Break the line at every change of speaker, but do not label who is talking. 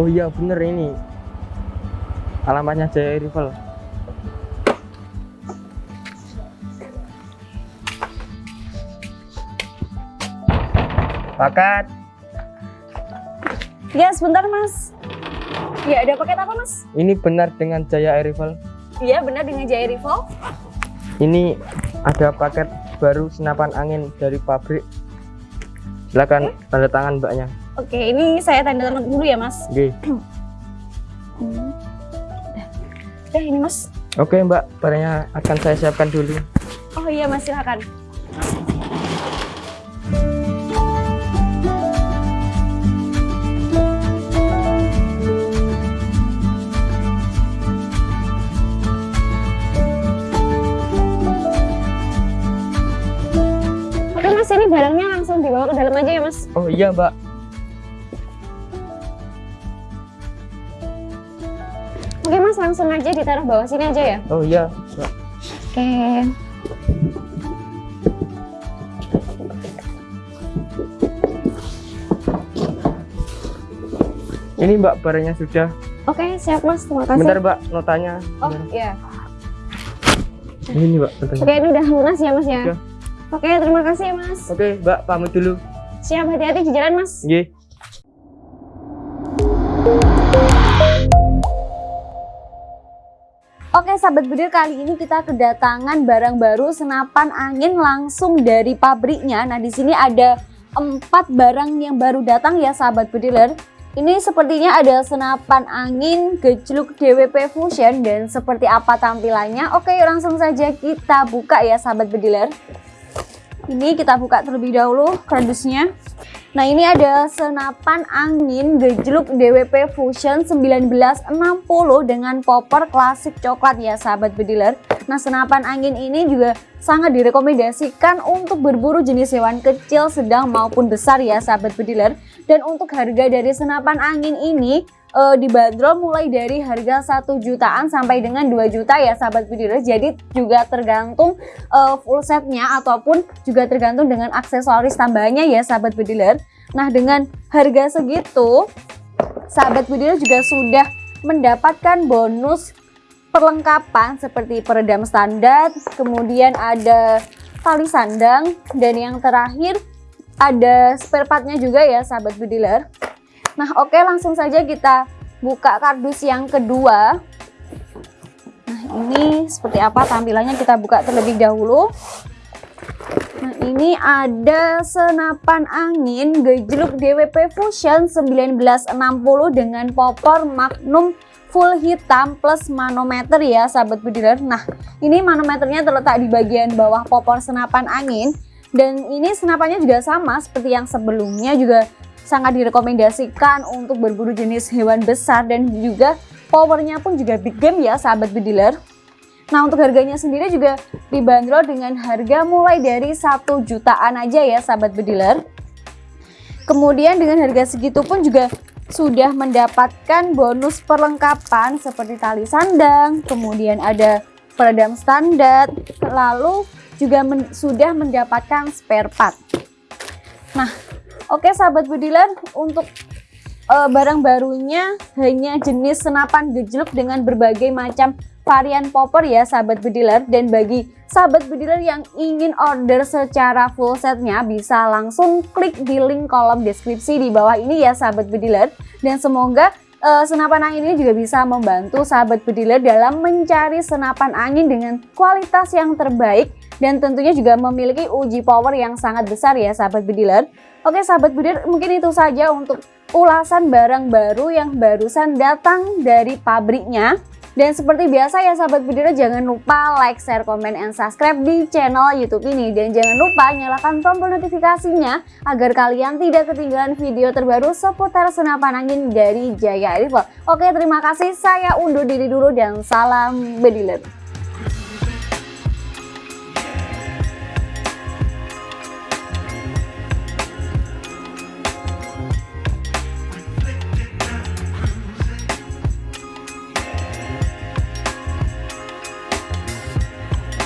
Oh iya bener ini. Alamatnya Jaya Rival. Pakat.
Ya, sebentar, Mas. Ya, ada paket apa, Mas?
Ini benar dengan Jaya Rival.
Iya, benar dengan Jaya Rival.
Ini ada paket baru senapan angin dari pabrik. Silakan tanda tangan mbaknya.
Oke, ini saya tanda tangan dulu ya, Mas.
Oke.
Hmm. Eh, ini, Mas.
Oke mbak, barangnya akan saya siapkan dulu.
Oh iya, Mas, silakan. Oke, Mas, ini barangnya langsung dibawa ke dalam aja ya, Mas.
Oh iya mbak.
Oke, Mas, langsung aja ditaruh bawah sini aja ya.
Oh iya.
Oke.
Ini mbak barangnya sudah.
Oke, siap, Mas. Terima kasih.
Bentar mbak, notanya.
Oh, iya.
Ini mbak notanya.
Oke, ini udah lunas ya, Mas ya.
Sudah.
Oke, terima kasih Mas.
Oke mbak, pamit dulu.
Siap, hati-hati di jalan, Mas.
Nggih.
Oke, sahabat bedir kali ini kita kedatangan barang baru senapan angin langsung dari pabriknya. Nah, di sini ada empat barang yang baru datang ya, sahabat bediler. Ini sepertinya ada senapan angin gejluk DWP Fusion dan seperti apa tampilannya? Oke, langsung saja kita buka ya, sahabat bediler. Ini kita buka terlebih dahulu kardusnya. Nah ini ada senapan angin gejluk DWP Fusion 1960 dengan popper klasik coklat ya sahabat bediler. Nah senapan angin ini juga sangat direkomendasikan untuk berburu jenis hewan kecil, sedang maupun besar ya sahabat bediler. Dan untuk harga dari senapan angin ini eh, dibanderol mulai dari harga 1 jutaan sampai dengan 2 juta ya sahabat bediler. Jadi juga tergantung eh, full setnya ataupun juga tergantung dengan aksesoris tambahannya ya sahabat bediler. Nah dengan harga segitu sahabat bediler juga sudah mendapatkan bonus perlengkapan seperti peredam standar, kemudian ada tali sandang dan yang terakhir ada spare partnya juga ya sahabat bediler. Nah oke langsung saja kita buka kardus yang kedua. Nah ini seperti apa tampilannya kita buka terlebih dahulu. Nah ini ada senapan angin gejluk DWP Fusion 1960 dengan popor Magnum full hitam plus manometer ya sahabat bediler. Nah ini manometernya terletak di bagian bawah popor senapan angin dan ini senapannya juga sama seperti yang sebelumnya juga sangat direkomendasikan untuk berburu jenis hewan besar dan juga powernya pun juga big game ya sahabat bediler. Nah untuk harganya sendiri juga dibanderol dengan harga mulai dari satu jutaan aja ya sahabat bediler. Kemudian dengan harga segitu pun juga sudah mendapatkan bonus perlengkapan seperti tali sandang, kemudian ada peredam standar, lalu juga men sudah mendapatkan spare part. Nah, oke sahabat bediler untuk eh, barang barunya hanya jenis senapan gejluk dengan berbagai macam varian popper ya sahabat bediler dan bagi sahabat bediler yang ingin order secara full setnya bisa langsung klik di link kolom deskripsi di bawah ini ya sahabat bediler dan semoga eh, senapan angin ini juga bisa membantu sahabat bediler dalam mencari senapan angin dengan kualitas yang terbaik dan tentunya juga memiliki uji power yang sangat besar ya sahabat bediler. Oke sahabat bediler mungkin itu saja untuk ulasan barang baru yang barusan datang dari pabriknya. Dan seperti biasa ya sahabat bediler jangan lupa like, share, komen, and subscribe di channel youtube ini. Dan jangan lupa nyalakan tombol notifikasinya agar kalian tidak ketinggalan video terbaru seputar senapan angin dari Jaya Rifle. Oke terima kasih saya undur diri dulu dan salam bediler.